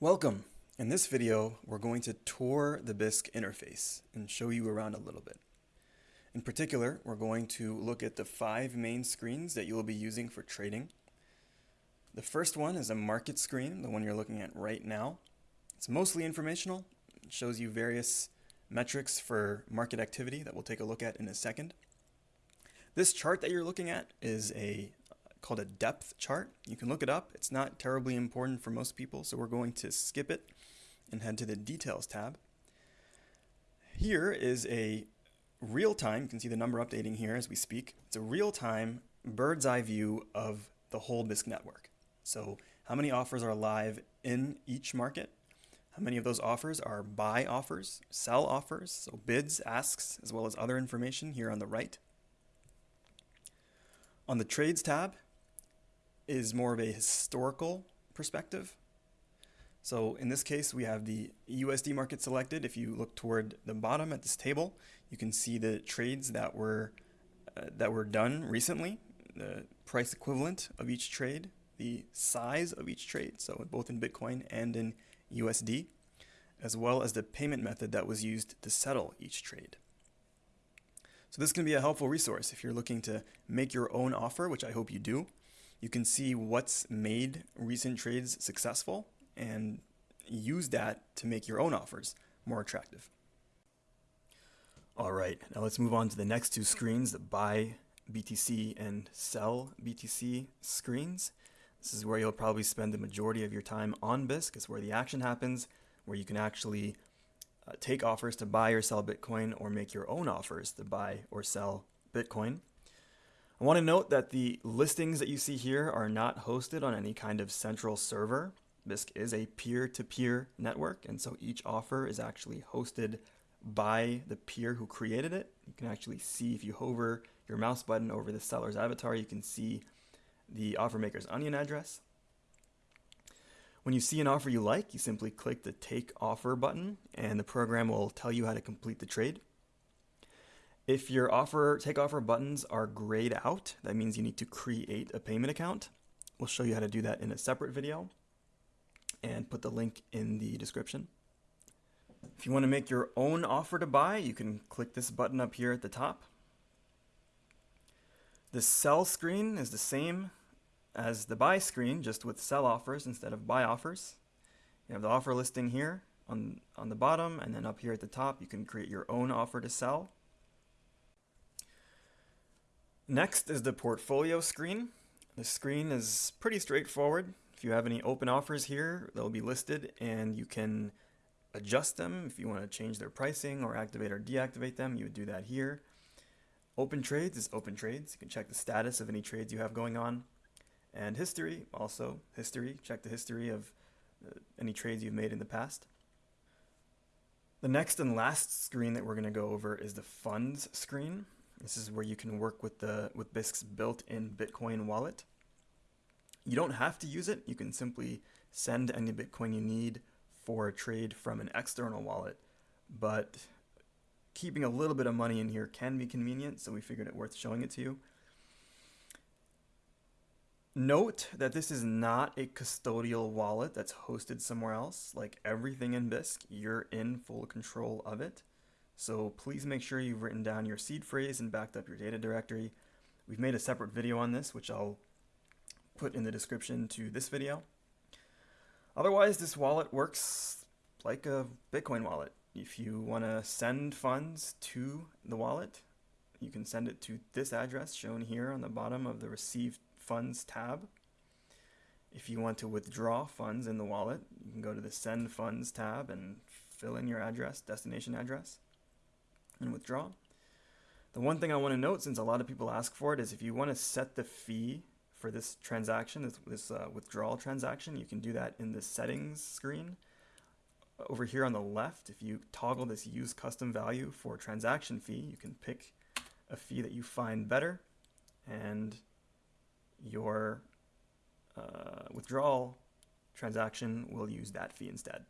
Welcome! In this video, we're going to tour the Bisq interface and show you around a little bit. In particular, we're going to look at the five main screens that you will be using for trading. The first one is a market screen, the one you're looking at right now. It's mostly informational. It shows you various metrics for market activity that we'll take a look at in a second. This chart that you're looking at is a called a depth chart. You can look it up. It's not terribly important for most people, so we're going to skip it and head to the Details tab. Here is a real-time, you can see the number updating here as we speak. It's a real-time bird's eye view of the whole Bisq network. So how many offers are live in each market? How many of those offers are buy offers, sell offers, so bids, asks, as well as other information here on the right. On the Trades tab, is more of a historical perspective. So in this case, we have the USD market selected. If you look toward the bottom at this table, you can see the trades that were uh, that were done recently, the price equivalent of each trade, the size of each trade, so both in Bitcoin and in USD, as well as the payment method that was used to settle each trade. So this can be a helpful resource if you're looking to make your own offer, which I hope you do. You can see what's made recent trades successful and use that to make your own offers more attractive. All right, now let's move on to the next two screens, the buy BTC and sell BTC screens. This is where you'll probably spend the majority of your time on Bisq. It's where the action happens, where you can actually uh, take offers to buy or sell Bitcoin or make your own offers to buy or sell Bitcoin. I want to note that the listings that you see here are not hosted on any kind of central server. Bisq is a peer-to-peer -peer network, and so each offer is actually hosted by the peer who created it. You can actually see if you hover your mouse button over the seller's avatar, you can see the offer maker's onion address. When you see an offer you like, you simply click the Take Offer button, and the program will tell you how to complete the trade. If your offer take offer buttons are grayed out, that means you need to create a payment account. We'll show you how to do that in a separate video and put the link in the description. If you want to make your own offer to buy, you can click this button up here at the top. The sell screen is the same as the buy screen, just with sell offers instead of buy offers. You have the offer listing here on, on the bottom, and then up here at the top, you can create your own offer to sell. Next is the portfolio screen. The screen is pretty straightforward. If you have any open offers here, they'll be listed and you can adjust them if you want to change their pricing or activate or deactivate them. You would do that here. Open trades is open trades. You can check the status of any trades you have going on. And history, also history. Check the history of uh, any trades you've made in the past. The next and last screen that we're going to go over is the funds screen. This is where you can work with the with Bisq's built-in Bitcoin wallet. You don't have to use it. You can simply send any Bitcoin you need for a trade from an external wallet. But keeping a little bit of money in here can be convenient, so we figured it worth showing it to you. Note that this is not a custodial wallet that's hosted somewhere else. Like everything in Bisq, you're in full control of it. So please make sure you've written down your seed phrase and backed up your data directory. We've made a separate video on this, which I'll put in the description to this video. Otherwise, this wallet works like a Bitcoin wallet. If you want to send funds to the wallet, you can send it to this address shown here on the bottom of the Receive Funds tab. If you want to withdraw funds in the wallet, you can go to the Send Funds tab and fill in your address, destination address and withdraw. The one thing I want to note, since a lot of people ask for it, is if you want to set the fee for this transaction, this, this uh, withdrawal transaction, you can do that in the settings screen. Over here on the left, if you toggle this use custom value for transaction fee, you can pick a fee that you find better and your uh, withdrawal transaction will use that fee instead.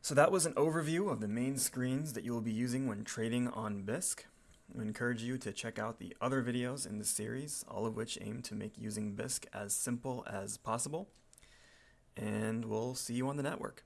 So that was an overview of the main screens that you will be using when trading on Bisq. We encourage you to check out the other videos in this series, all of which aim to make using Bisq as simple as possible. and we'll see you on the network.